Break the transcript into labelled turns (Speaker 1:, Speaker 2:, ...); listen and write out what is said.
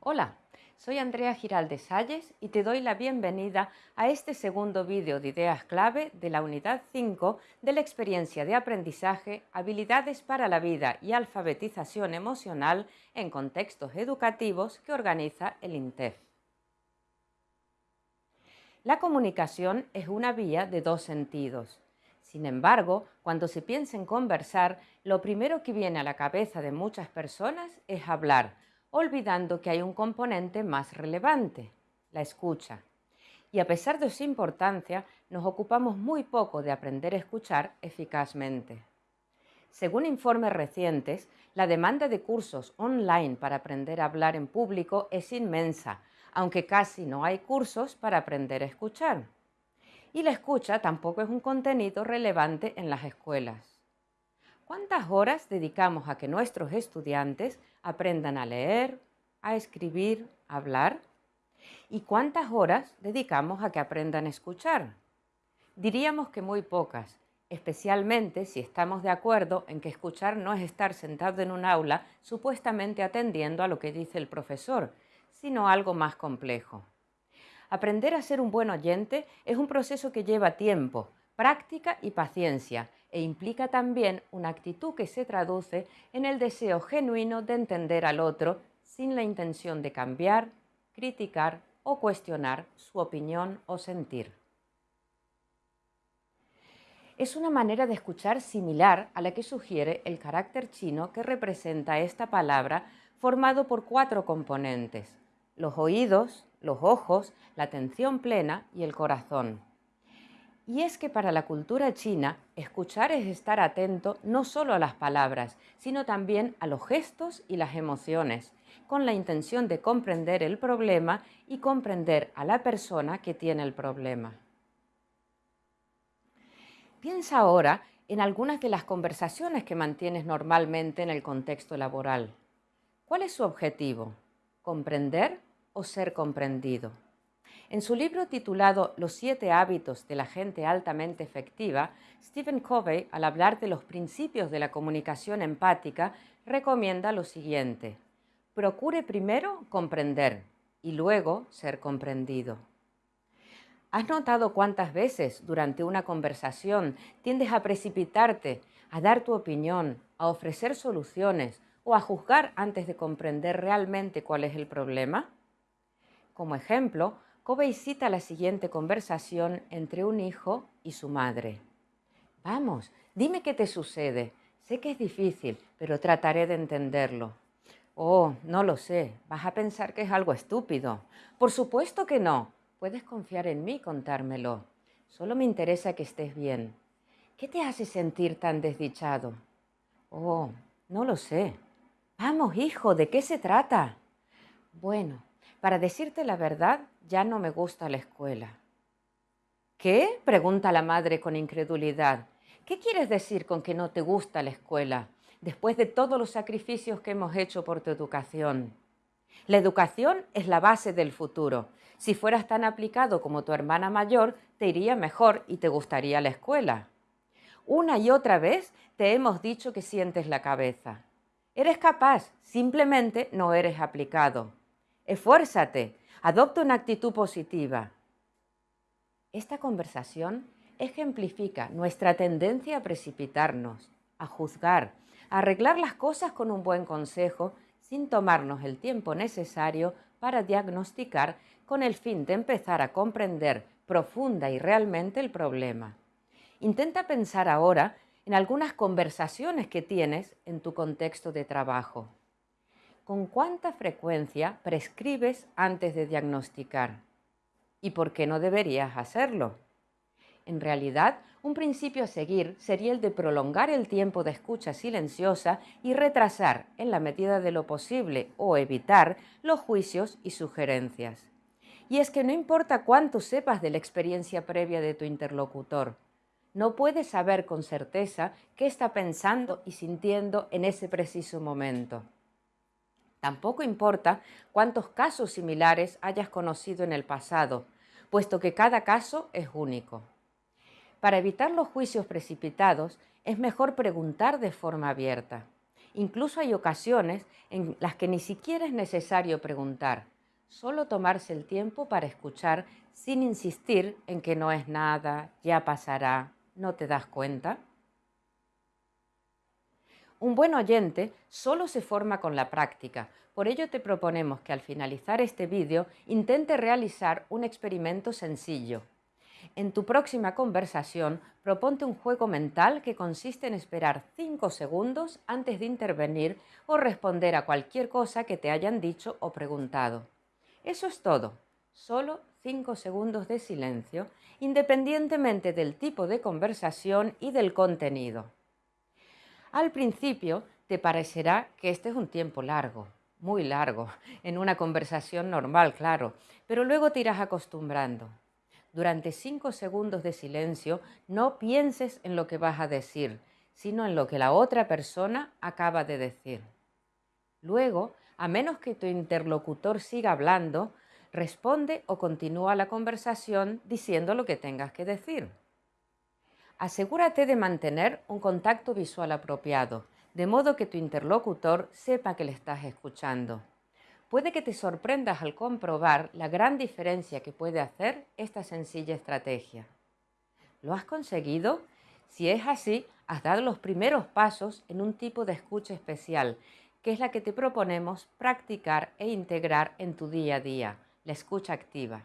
Speaker 1: Hola, soy Andrea Giralde Salles y te doy la bienvenida a este segundo vídeo de ideas clave de la unidad 5 de la experiencia de aprendizaje, habilidades para la vida y alfabetización emocional en contextos educativos que organiza el INTEF. La comunicación es una vía de dos sentidos. Sin embargo, cuando se piensa en conversar, lo primero que viene a la cabeza de muchas personas es hablar, olvidando que hay un componente más relevante, la escucha. Y a pesar de su importancia, nos ocupamos muy poco de aprender a escuchar eficazmente. Según informes recientes, la demanda de cursos online para aprender a hablar en público es inmensa, aunque casi no hay cursos para aprender a escuchar y la escucha tampoco es un contenido relevante en las escuelas. ¿Cuántas horas dedicamos a que nuestros estudiantes aprendan a leer, a escribir, a hablar? ¿Y cuántas horas dedicamos a que aprendan a escuchar? Diríamos que muy pocas, especialmente si estamos de acuerdo en que escuchar no es estar sentado en un aula supuestamente atendiendo a lo que dice el profesor, sino algo más complejo. Aprender a ser un buen oyente es un proceso que lleva tiempo, práctica y paciencia e implica también una actitud que se traduce en el deseo genuino de entender al otro sin la intención de cambiar, criticar o cuestionar su opinión o sentir. Es una manera de escuchar similar a la que sugiere el carácter chino que representa esta palabra formado por cuatro componentes, los oídos, los ojos, la atención plena y el corazón. Y es que para la cultura china, escuchar es estar atento no solo a las palabras, sino también a los gestos y las emociones, con la intención de comprender el problema y comprender a la persona que tiene el problema. Piensa ahora en algunas de las conversaciones que mantienes normalmente en el contexto laboral. ¿Cuál es su objetivo? ¿Comprender o ser comprendido. En su libro titulado Los siete hábitos de la gente altamente efectiva, Stephen Covey, al hablar de los principios de la comunicación empática, recomienda lo siguiente. Procure primero comprender y luego ser comprendido. ¿Has notado cuántas veces durante una conversación tiendes a precipitarte, a dar tu opinión, a ofrecer soluciones o a juzgar antes de comprender realmente cuál es el problema? Como ejemplo, Covey cita la siguiente conversación entre un hijo y su madre. Vamos, dime qué te sucede. Sé que es difícil, pero trataré de entenderlo. Oh, no lo sé. Vas a pensar que es algo estúpido. Por supuesto que no. Puedes confiar en mí y contármelo. Solo me interesa que estés bien. ¿Qué te hace sentir tan desdichado? Oh, no lo sé. Vamos, hijo, ¿de qué se trata? Bueno, para decirte la verdad, ya no me gusta la escuela. ¿Qué? pregunta la madre con incredulidad. ¿Qué quieres decir con que no te gusta la escuela, después de todos los sacrificios que hemos hecho por tu educación? La educación es la base del futuro. Si fueras tan aplicado como tu hermana mayor, te iría mejor y te gustaría la escuela. Una y otra vez te hemos dicho que sientes la cabeza. Eres capaz, simplemente no eres aplicado. Esfuérzate, adopta una actitud positiva. Esta conversación ejemplifica nuestra tendencia a precipitarnos, a juzgar, a arreglar las cosas con un buen consejo sin tomarnos el tiempo necesario para diagnosticar con el fin de empezar a comprender profunda y realmente el problema. Intenta pensar ahora en algunas conversaciones que tienes en tu contexto de trabajo. ¿Con cuánta frecuencia prescribes antes de diagnosticar? ¿Y por qué no deberías hacerlo? En realidad, un principio a seguir sería el de prolongar el tiempo de escucha silenciosa y retrasar, en la medida de lo posible, o evitar los juicios y sugerencias. Y es que no importa cuánto sepas de la experiencia previa de tu interlocutor, no puedes saber con certeza qué está pensando y sintiendo en ese preciso momento. Tampoco importa cuántos casos similares hayas conocido en el pasado, puesto que cada caso es único. Para evitar los juicios precipitados, es mejor preguntar de forma abierta. Incluso hay ocasiones en las que ni siquiera es necesario preguntar, solo tomarse el tiempo para escuchar sin insistir en que no es nada, ya pasará, no te das cuenta. Un buen oyente solo se forma con la práctica, por ello te proponemos que al finalizar este vídeo intente realizar un experimento sencillo. En tu próxima conversación, proponte un juego mental que consiste en esperar 5 segundos antes de intervenir o responder a cualquier cosa que te hayan dicho o preguntado. Eso es todo, solo 5 segundos de silencio, independientemente del tipo de conversación y del contenido. Al principio te parecerá que este es un tiempo largo, muy largo, en una conversación normal, claro, pero luego te irás acostumbrando. Durante cinco segundos de silencio no pienses en lo que vas a decir, sino en lo que la otra persona acaba de decir. Luego, a menos que tu interlocutor siga hablando, responde o continúa la conversación diciendo lo que tengas que decir. Asegúrate de mantener un contacto visual apropiado, de modo que tu interlocutor sepa que le estás escuchando. Puede que te sorprendas al comprobar la gran diferencia que puede hacer esta sencilla estrategia. ¿Lo has conseguido? Si es así, has dado los primeros pasos en un tipo de escucha especial, que es la que te proponemos practicar e integrar en tu día a día, la escucha activa.